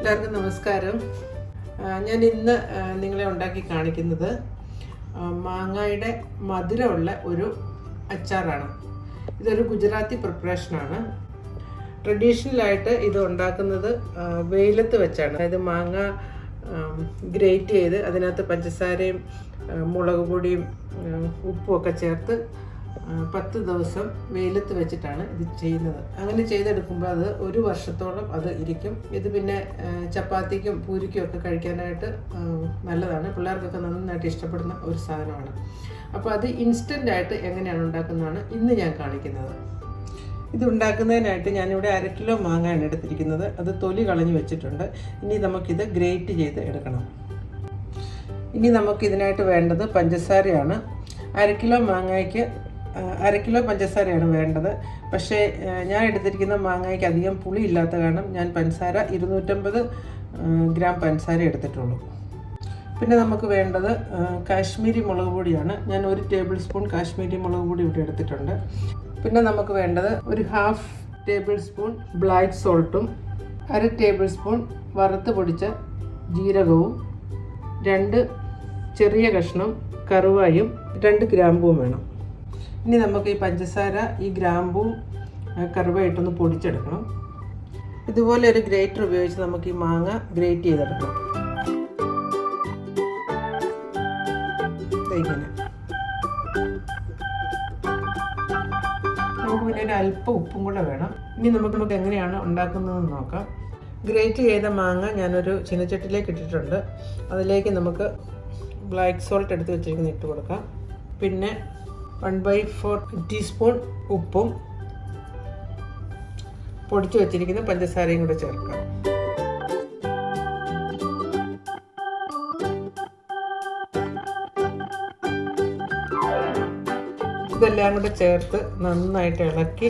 എല്ലാവർക്കും നമസ്കാരം. ഞാൻ ഇന്ന് നിങ്ങളെ ഉണ്ടാക്കി കാണിക്കുന്നത് മാങ്ങയുടെ മധുരമുള്ള ഒരു അച്ചാറാണ്. ഇതൊരു ഗുജറാത്തി പ്രിപ്പറേഷനാണ് ട്രഡീഷണലായിട്ട് ഇത് ഉണ്ടാക്കുന്നത് വെയിലത്ത് വെച്ചാണ്. അതായത് മാങ്ങ ഗ്രേറ്റ് ചെയ്ത് അതിനകത്ത് പഞ്ചസാരയും മുളക് പൊടിയും ഉപ്പുമൊക്കെ ചേർത്ത് പത്ത് ദിവസം വെയിലത്ത് വെച്ചിട്ടാണ് ഇത് ചെയ്യുന്നത്. അങ്ങനെ ചെയ്തെടുക്കുമ്പോൾ അത് ഒരു വർഷത്തോളം അത് ഇരിക്കും. ഇത് പിന്നെ ചപ്പാത്തിക്കും പൂരിക്കും ഒക്കെ കഴിക്കാനായിട്ട് നല്ലതാണ്. പിള്ളേർക്കൊക്കെ നന്നായിട്ട് ഇഷ്ടപ്പെടുന്ന ഒരു സാധനമാണ്. അപ്പോൾ അത് ഇൻസ്റ്റന്റ് ആയിട്ട് എങ്ങനെയാണ് ഉണ്ടാക്കുന്നതാണ് ഇന്ന് ഞാൻ കാണിക്കുന്നത്. ഇത് ഉണ്ടാക്കുന്നതിനായിട്ട് ഞാനിവിടെ അര കിലോ മാങ്ങയാണ് എടുത്തിരിക്കുന്നത്. അത് തൊലി കളഞ്ഞ് വെച്ചിട്ടുണ്ട്. ഇനി നമുക്കിത് ഗ്രേറ്റ് ചെയ്ത് എടുക്കണം. ഇനി നമുക്കിതിനായിട്ട് വേണ്ടത് പഞ്ചസാരയാണ്. അര കിലോ മാങ്ങയ്ക്ക് അര കിലോ പഞ്ചസാരയാണ് വേണ്ടത്. പക്ഷേ ഞാൻ എടുത്തിരിക്കുന്ന മാങ്ങയ്ക്ക് അധികം പുളി ഇല്ലാത്ത കാരണം ഞാൻ പഞ്ചസാര ഇരുന്നൂറ്റമ്പത് ഗ്രാം പഞ്ചസാര എടുത്തിട്ടുള്ളൂ. പിന്നെ നമുക്ക് വേണ്ടത് കാശ്മീരി മുളക് പൊടിയാണ്. ഞാൻ ഒരു ടേബിൾ സ്പൂൺ കാശ്മീരി മുളക് പൊടി ഇവിടെ എടുത്തിട്ടുണ്ട്. പിന്നെ നമുക്ക് വേണ്ടത് ഒരു ഹാഫ് ടേബിൾ സ്പൂൺ ബ്ലാക്ക് സോൾട്ടും അര ടേബിൾ സ്പൂൺ വറുത്ത് പൊടിച്ച ജീരകവും രണ്ട് ചെറിയ കഷ്ണം കറുവായും രണ്ട് ഗ്രാമ്പുവും വേണം. ഇനി നമുക്ക് ഈ പഞ്ചസാര ഈ ഗ്രാമ്പും ആ, കറുവായിട്ടൊന്ന് പൊടിച്ചെടുക്കണം. ഇതുപോലെ ഒരു ഗ്രേറ്റർ ഉപയോഗിച്ച് നമുക്ക് ഈ മാങ്ങ ഗ്രേറ്റ് ചെയ്തെടുക്കണം. ഇങ്ങനെ. നമുക്ക് പിന്നെ ഒരു അല്പം ഉപ്പും കൂടെ വേണം. ഇനി നമുക്ക് നമുക്ക് എങ്ങനെയാണ് ഉണ്ടാക്കുന്നതെന്ന് നോക്കാം. ഗ്രേറ്റ് ചെയ്ത മാങ്ങ ഞാനൊരു ചീനച്ചട്ടിലേക്ക് ഇട്ടിട്ടുണ്ട്. അതിലേക്ക് നമുക്ക് ബ്ലാക്ക് സോൾട്ട് എടുത്ത് വെച്ചിരിക്കുന്ന ഇട്ട് കൊടുക്കാം. പിന്നെ വൺ ബൈ ഫോർ ടീസ്പൂൺ ഉപ്പും പൊടിച്ചു വെച്ചിരിക്കുന്ന പഞ്ചസാരയും കൂടെ ചേർക്കാം. ഇതെല്ലാം കൂടെ ചേർത്ത് നന്നായിട്ട് ഇളക്കി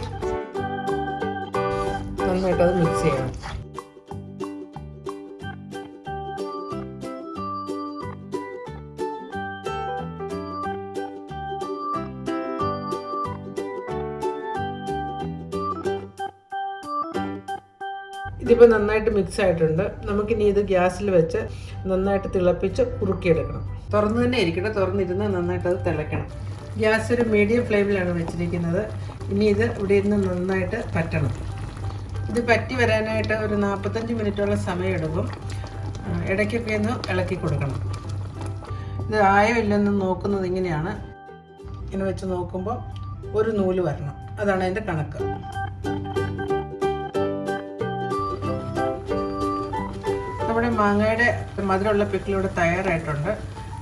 നന്നായിട്ട് അത് മിക്സ് ചെയ്യണം. ഇതിപ്പോൾ നന്നായിട്ട് മിക്സ് ആയിട്ടുണ്ട്. നമുക്കിനി ഇത് ഗ്യാസിൽ വെച്ച് നന്നായിട്ട് തിളപ്പിച്ച് കുറുക്കിയെടുക്കണം. തുറന്ന് തന്നെ ഇരിക്കട്ടെ. തുറന്നിരുന്ന് നന്നായിട്ട് അത് തിളയ്ക്കണം. ഗ്യാസ് ഒരു മീഡിയം ഫ്ലെയിമിലാണ് വെച്ചിരിക്കുന്നത്. ഇനി ഇത് ഇവിടെ ഇരുന്ന് നന്നായിട്ട് പറ്റണം. ഇത് പറ്റി വരാനായിട്ട് ഒരു നാൽപ്പത്തഞ്ച് മിനിറ്റോളം സമയമെടുക്കും. ഇടയ്ക്കൊക്കെ ഒന്ന് ഇളക്കി കൊടുക്കണം. ഇത് ആയോ ഇല്ലെന്ന് നോക്കുന്നത് ഇങ്ങനെയാണ്. ഇങ്ങനെ വെച്ച് നോക്കുമ്പോൾ ഒരു നൂൽ വരണം. അതാണ് അതിന്റെ കണക്ക്. നമ്മുടെ മാങ്ങയുടെ മധുരമുള്ള പിക്കിളിവിടെ തയ്യാറായിട്ടുണ്ട്.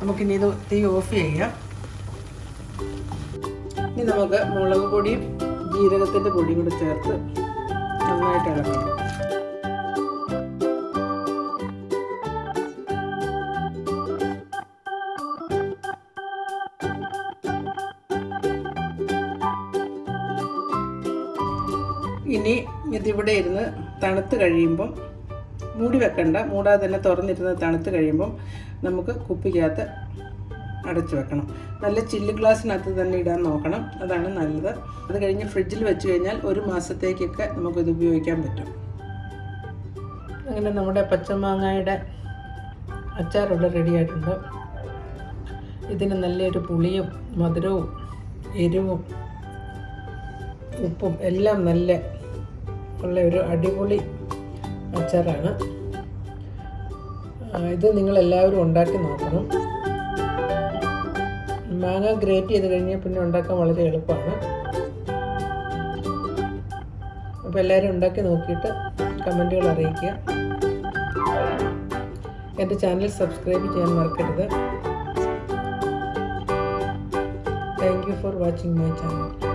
നമുക്കിനി ഇത് തീ ഓഫ് ചെയ്യാം. ഇനി നമുക്ക് മുളക് പൊടിയും ജീരകത്തിന്റെ പൊടിയും കൂടെ ചേർത്ത് നന്നായിട്ട് ഇളക്കണം. ഇനി ഇതിവിടെ ഇരുന്ന് തണുത്ത് കഴിയുമ്പം മൂടി വെക്കണ്ട. മൂടാതെ തന്നെ തുറന്നിരുന്ന് തണുത്ത് കഴിയുമ്പം നമുക്ക് കുപ്പിക്കകത്ത് അടച്ചു വെക്കണം. നല്ല ചില്ല് ഗ്ലാസ്സിനകത്ത് തന്നെ ഇടാൻ നോക്കണം. അതാണ് നല്ലത്. അത് കഴിഞ്ഞ് ഫ്രിഡ്ജിൽ വെച്ച് കഴിഞ്ഞാൽ ഒരു മാസത്തേക്കൊക്കെ നമുക്കിത് ഉപയോഗിക്കാൻ പറ്റും. അങ്ങനെ നമ്മുടെ പച്ചമാങ്ങയുടെ അച്ചാറുള്ള റെഡിയായിട്ടുണ്ട് ഇതിന് നല്ലൊരു പുളിയും മധുരവും എരിവും ഉപ്പും എല്ലാം നല്ല ഉള്ള ഒരു അടിപൊളി അച്ചാറാണ്. ഇത് നിങ്ങൾ എല്ലാവരും ഉണ്ടാക്കി നോക്കണം. മാങ്ങ ഗ്രേറ്റ് ചെയ്ത് കഴിഞ്ഞാൽ പിന്നെ ഉണ്ടാക്കാൻ വളരെ എളുപ്പമാണ്. അപ്പോൾ എല്ലാവരും ഉണ്ടാക്കി നോക്കിയിട്ട് കമന്റുകൾ അറിയിക്കുക. എന്റെ ചാനൽ സബ്സ്ക്രൈബ് ചെയ്യാൻ മറക്കരുത്. Thank you for watching my channel